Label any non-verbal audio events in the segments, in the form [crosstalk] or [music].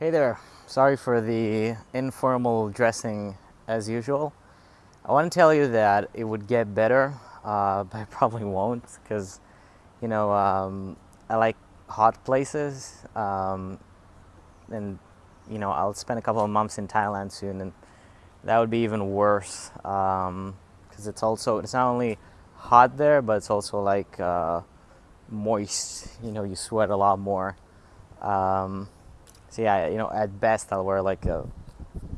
Hey there, sorry for the informal dressing as usual. I want to tell you that it would get better, uh, but it probably won't because, you know, um, I like hot places um, and, you know, I'll spend a couple of months in Thailand soon and that would be even worse because um, it's also, it's not only hot there, but it's also like uh, moist, you know, you sweat a lot more. So yeah, you know, at best I'll wear like a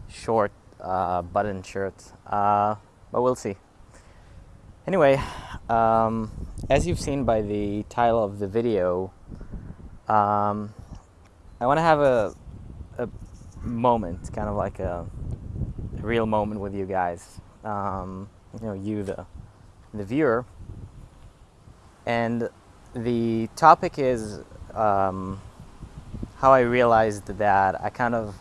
short uh, button shirt, uh, but we'll see. Anyway, um, as you've seen by the title of the video, um, I want to have a, a moment, kind of like a, a real moment with you guys. Um, you know, you, the, the viewer. And the topic is um, how I realized that I kind of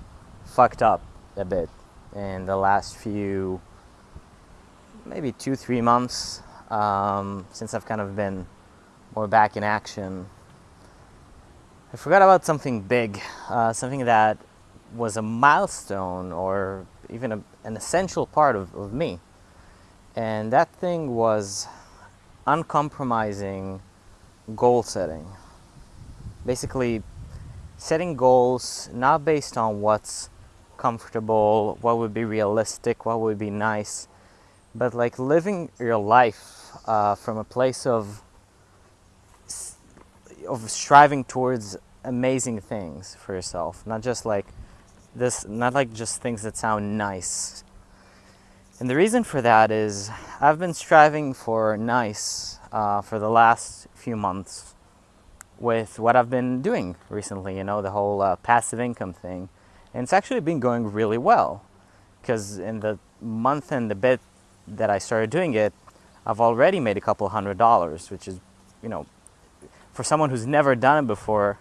fucked up a bit in the last few, maybe two, three months um, since I've kind of been more back in action. I forgot about something big, uh, something that was a milestone or even a, an essential part of, of me. And that thing was uncompromising goal setting. Basically, setting goals not based on what's comfortable, what would be realistic, what would be nice, but like living your life uh, from a place of of striving towards amazing things for yourself, not just like this, not like just things that sound nice. And the reason for that is I've been striving for nice uh, for the last few months with what I've been doing recently, you know, the whole uh, passive income thing. And it's actually been going really well because in the month and the bit that I started doing it, I've already made a couple hundred dollars, which is, you know, for someone who's never done it before,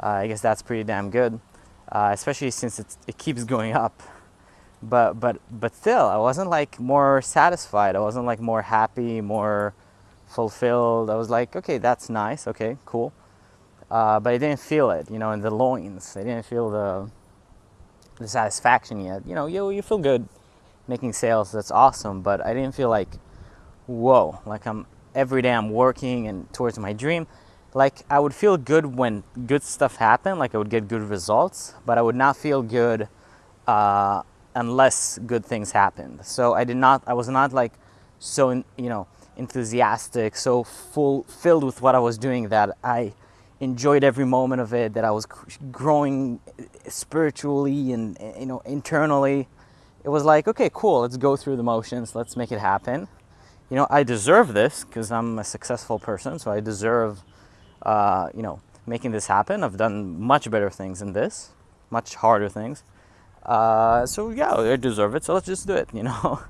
uh, I guess that's pretty damn good, uh, especially since it keeps going up. But, but, but still, I wasn't like more satisfied. I wasn't like more happy, more fulfilled. I was like, okay, that's nice. Okay, cool uh, but I didn't feel it, you know, in the loins. I didn't feel the the satisfaction yet. You know, you you feel good making sales. That's awesome, but I didn't feel like, whoa, like I'm every day I'm working and towards my dream. Like I would feel good when good stuff happened, like I would get good results, but I would not feel good uh, unless good things happened. So I did not. I was not like so, you know, enthusiastic, so full filled with what I was doing that I enjoyed every moment of it, that I was growing spiritually and you know internally. It was like, okay, cool, let's go through the motions, let's make it happen. You know, I deserve this because I'm a successful person, so I deserve, uh, you know, making this happen. I've done much better things than this, much harder things. Uh, so yeah, I deserve it. So let's just do it. [laughs] You know,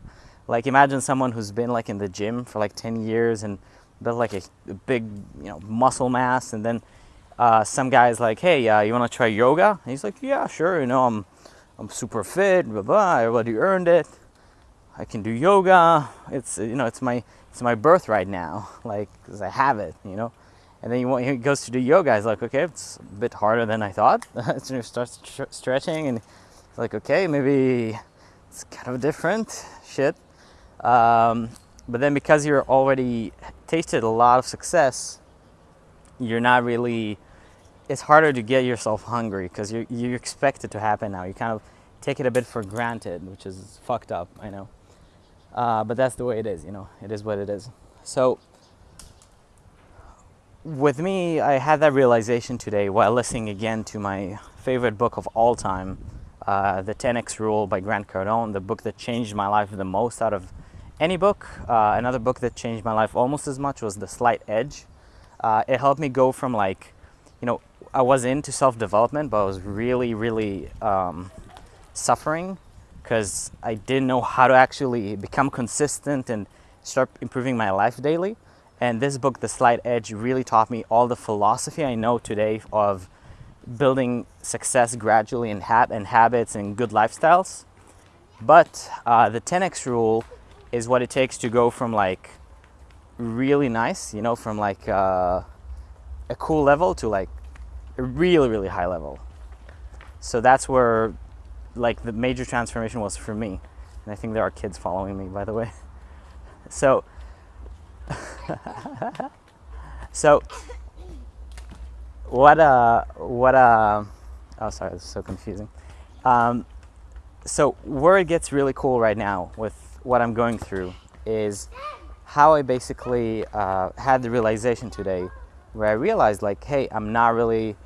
like imagine someone who's been like in the gym for like 10 years and built like a, a big, you know, muscle mass, and then uh, some guy's like, hey, uh, you want to try yoga? And he's like, yeah, sure. You know, I'm, I'm super fit, blah, blah. I already earned it. I can do yoga. It's, you know, it's my, it's my birthright now, [laughs] like, because I have it, you know. And then he, he goes to do yoga. He's like, okay, it's a bit harder than I thought. [laughs] so he starts stretching and he's like, okay, maybe it's kind of different shit. Um, but then because you're already tasted a lot of success, you're not really it's harder to get yourself hungry because you you expect it to happen now. You kind of take it a bit for granted, which is fucked up. I know, uh, but that's the way it is. You know, it is what it is. So with me, I had that realization today while listening again to my favorite book of all time, uh, The 10x Rule by Grant Cardone, the book that changed my life the most out of any book. Uh, another book that changed my life almost as much was The Slight Edge uh, it helped me go from like, you know, I was into self-development, but I was really, really um, suffering because I didn't know how to actually become consistent and start improving my life daily. And this book, The Slight Edge, really taught me all the philosophy I know today of building success gradually in ha- and habits and good lifestyles. But uh, the 10x rule is what it takes to go from like really nice, you know, from like uh, a cool level to like really, really high level. So that's where like the major transformation was for me. And I think there are kids following me, by the way. [laughs] So, [laughs] so what uh what uh oh sorry this is so confusing um, so where it gets really cool right now with what i'm going through is how i basically uh, had the realization today where i realized like hey i'm not really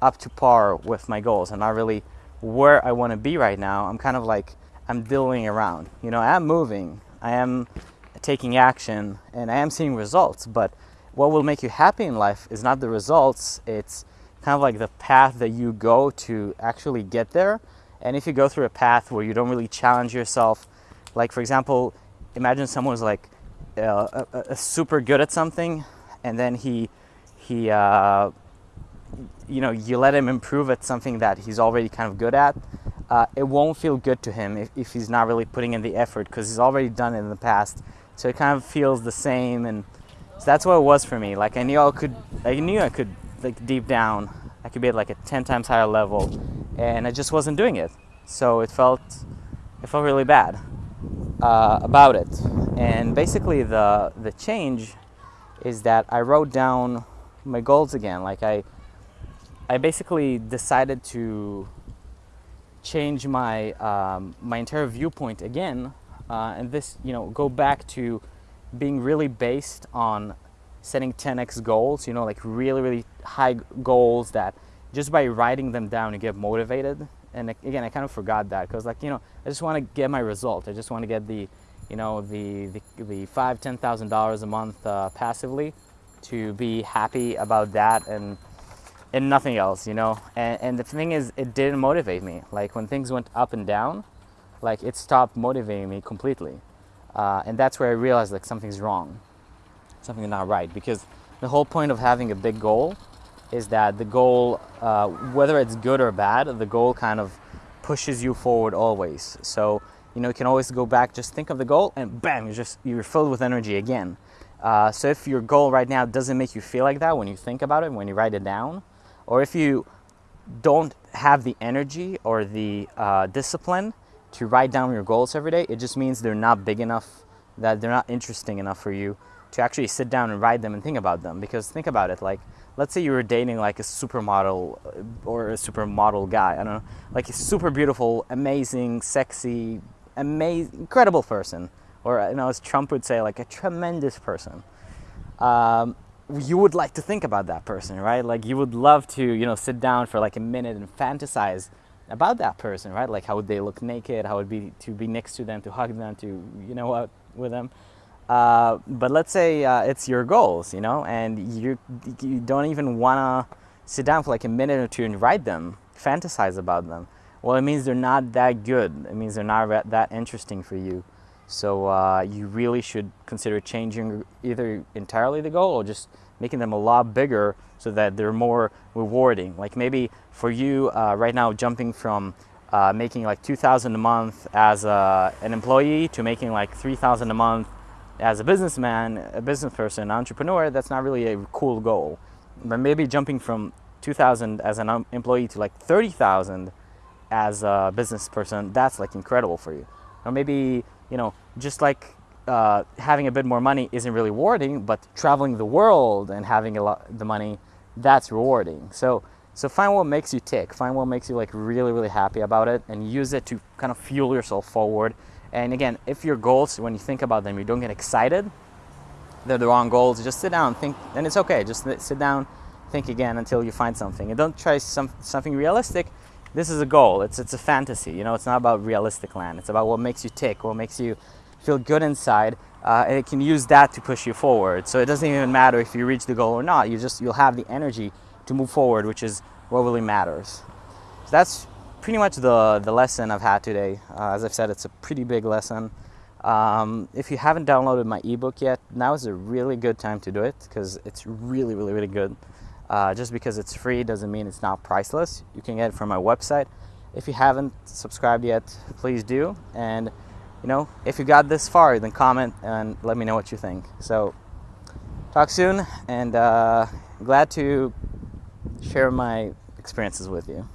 up to par with my goals. I'm not really where i want to be right now. I'm kind of like i'm diddling around. You know i'm moving. I am taking action and i am seeing results. But what will make you happy in life is not the results, it's kind of like the path that you go to actually get there. And if you go through a path where you don't really challenge yourself, like for example, imagine someone's like uh, super good at something and then he, he uh, you know, you let him improve at something that he's already kind of good at, uh, it won't feel good to him if, if he's not really putting in the effort because he's already done it in the past. So it kind of feels the same and so that's what it was for me. Like I knew I could, I knew I could, like deep down, I could be at like a 10 times higher level and I just wasn't doing it. So it felt, it felt really bad uh, about it. And basically the, the change is that I wrote down my goals again. Like I, I basically decided to change my, um, my entire viewpoint again. Uh, and this, you know, go back to being really based on setting 10x goals, you know, like really, really high goals that just by writing them down you get motivated. And again, I kind of forgot that because like, you know, I just want to get my result. I just want to get the, you know, the, the, the five, $10,000 a month uh, passively to be happy about that and, and nothing else, you know? And, and the thing is, it didn't motivate me. Like when things went up and down, like it stopped motivating me completely. Uh, and that's where I realized like something's wrong, something's not right. Because the whole point of having a big goal is that the goal, uh, whether it's good or bad, the goal kind of pushes you forward always. So you know you can always go back, just think of the goal, and bam, you're just you're filled with energy again. Uh, so if your goal right now doesn't make you feel like that when you think about it, when you write it down, or if you don't have the energy or the uh, discipline to write down your goals every day, it just means they're not big enough, that they're not interesting enough for you to actually sit down and write them and think about them. Because think about it, like, let's say you were dating like a supermodel uh, or a supermodel guy, I don't know, like a super beautiful, amazing, sexy, amazing, incredible person. Or, you know, as Trump would say, like a tremendous person. Um, you would like to think about that person, right? Like you would love to, you know, sit down for like a minute and fantasize about that person, right? Like how would they look naked? How would be to be next to them, to hug them, to you know what with them. Uh, but let's say uh, it's your goals, you know, and you you don't even wanna sit down for like a minute or two and write them, fantasize about them. Well, it means they're not that good. It means they're not that interesting for you. So uh, you really should consider changing either entirely the goal or just making them a lot bigger so that they're more rewarding. Like maybe for you uh, right now, jumping from uh, making like 2000 a month as a, an employee to making like 3000 a month as a businessman, a business person, an entrepreneur, that's not really a cool goal. But maybe jumping from 2000 as an employee to like 30,000 as a business person, that's like incredible for you. Or maybe, you know, just like uh, having a bit more money isn't really rewarding, but traveling the world and having a lot the money, that's rewarding. So so find what makes you tick, find what makes you like really really happy about it, and use it to kind of fuel yourself forward. And again, if your goals, when you think about them, you don't get excited, they're the wrong goals. Just sit down, think, and it's okay. Just sit down, think again until you find something, and don't try some something realistic. This is a goal. It's it's a fantasy. You know, it's not about realistic land. It's about what makes you tick, what makes you feel good inside, uh, and it can use that to push you forward. So it doesn't even matter if you reach the goal or not. You just you'll have the energy to move forward, which is what really matters. So that's pretty much the the lesson I've had today. Uh, as I've said, it's a pretty big lesson. Um, if you haven't downloaded my ebook yet, now is a really good time to do it because it's really, really, really good. Uh, just because it's free doesn't mean it's not priceless. You can get it from my website. If you haven't subscribed yet, please do. And you know, if you got this far, then comment and let me know what you think. So, talk soon, and uh, glad to share my experiences with you.